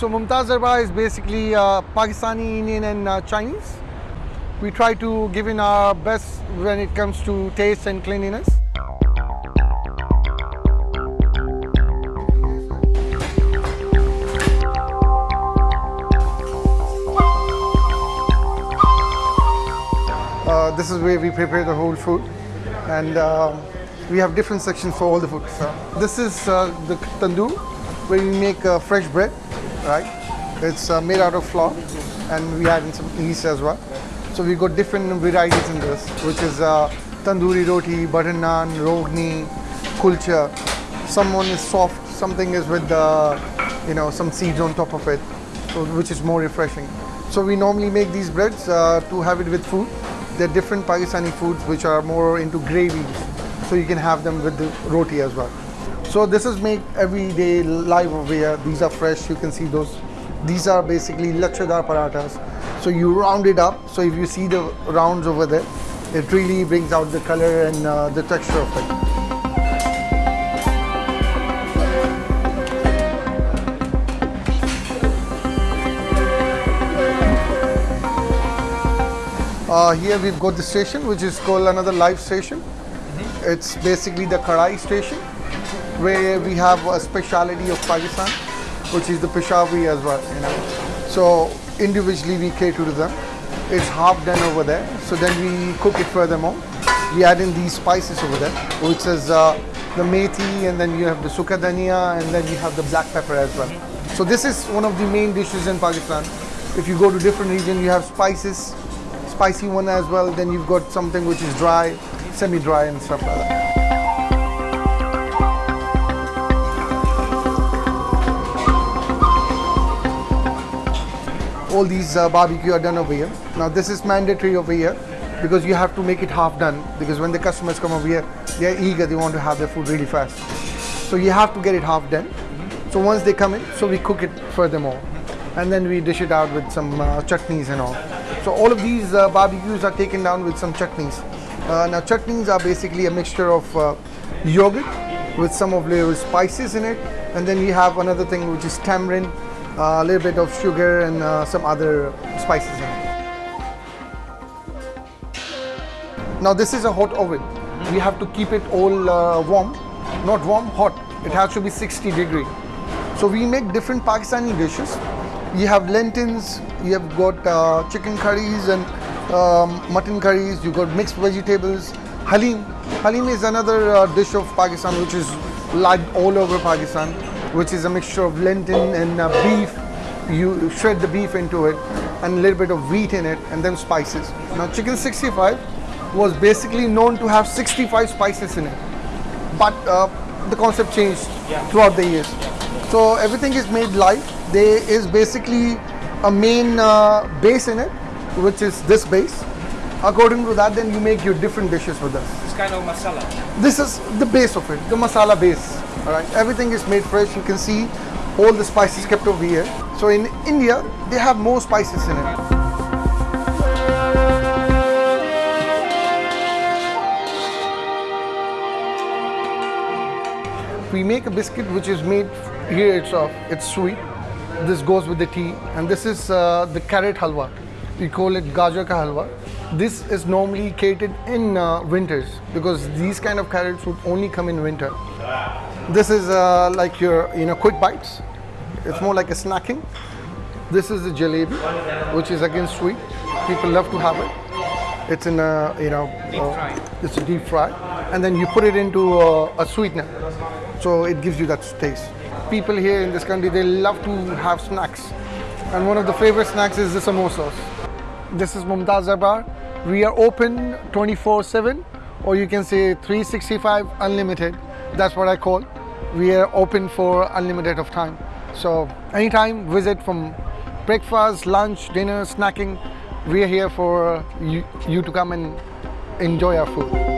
So Mumtaz Darbar is basically uh, Pakistani, Indian and uh, Chinese. We try to give in our best when it comes to taste and cleanliness. Uh, this is where we prepare the whole food and um, we have different sections for all the food. So this is uh, the tandoor where we make uh, fresh bread, right? It's uh, made out of flour and we add in some yeast as well. So we got different varieties in this, which is uh, tandoori roti, butter naan, rogni, kulcha. Someone is soft, something is with the, you know, some seeds on top of it, so, which is more refreshing. So we normally make these breads uh, to have it with food. There are different Pakistani foods which are more into gravies, so you can have them with the roti as well. So this is made every day live over here. These are fresh, you can see those. These are basically lachadar parathas. So you round it up. So if you see the rounds over there, it really brings out the color and uh, the texture of it. Uh, here we've got the station, which is called another live station. It's basically the Kadai station, where we have a speciality of Pakistan, which is the Peshawari as well. You know, so individually we cater to them. It's half done over there, so then we cook it furthermore. We add in these spices over there, which is uh, the methi, and then you have the sukadania and then you have the black pepper as well. So this is one of the main dishes in Pakistan. If you go to different region, you have spices, spicy one as well. Then you've got something which is dry, semi-dry and stuff like that. All these uh, barbecue are done over here. Now this is mandatory over here because you have to make it half done because when the customers come over here, they're eager, they want to have their food really fast. So you have to get it half done. So once they come in, so we cook it furthermore. And then we dish it out with some uh, chutneys and all. So all of these uh, barbecues are taken down with some chutneys. Uh, now chutneys are basically a mixture of uh, yogurt with some of little spices in it. And then we have another thing which is tamarind, a little bit of sugar and uh, some other spices in it. Now this is a hot oven. We have to keep it all uh, warm, not warm, hot. It has to be 60 degree. So we make different Pakistani dishes. You have lentils, you have got uh, chicken curries and um, mutton curries, you got mixed vegetables, halim. Halim is another uh, dish of Pakistan which is liked all over Pakistan, which is a mixture of lentil and uh, beef. You shred the beef into it and a little bit of wheat in it and then spices. Now chicken 65 was basically known to have 65 spices in it. But uh, the concept changed throughout the years. So everything is made live. There is basically a main uh, base in it, which is this base. According to that, then you make your different dishes with us. It's kind of masala. This is the base of it, the masala base. All right, everything is made fresh. You can see all the spices kept over here. So in India, they have more spices in it. We make a biscuit which is made here itself. It's sweet. This goes with the tea, and this is uh, the carrot halwa. We call it gajar ka halwa. This is normally catered in uh, winters because these kind of carrots would only come in winter. This is uh, like your you know quick bites. It's more like a snacking. This is the jalebi, which is again sweet. People love to have it. It's in a you know uh, it's a deep fry, and then you put it into uh, a sweetener, so it gives you that taste. People here in this country they love to have snacks, and one of the favorite snacks is the samosas. This is Mumtaz Darbar. We are open 24/7, or you can say 365 unlimited. That's what I call. We are open for unlimited of time. So anytime, visit from breakfast, lunch, dinner, snacking. We are here for you, you to come and enjoy our food.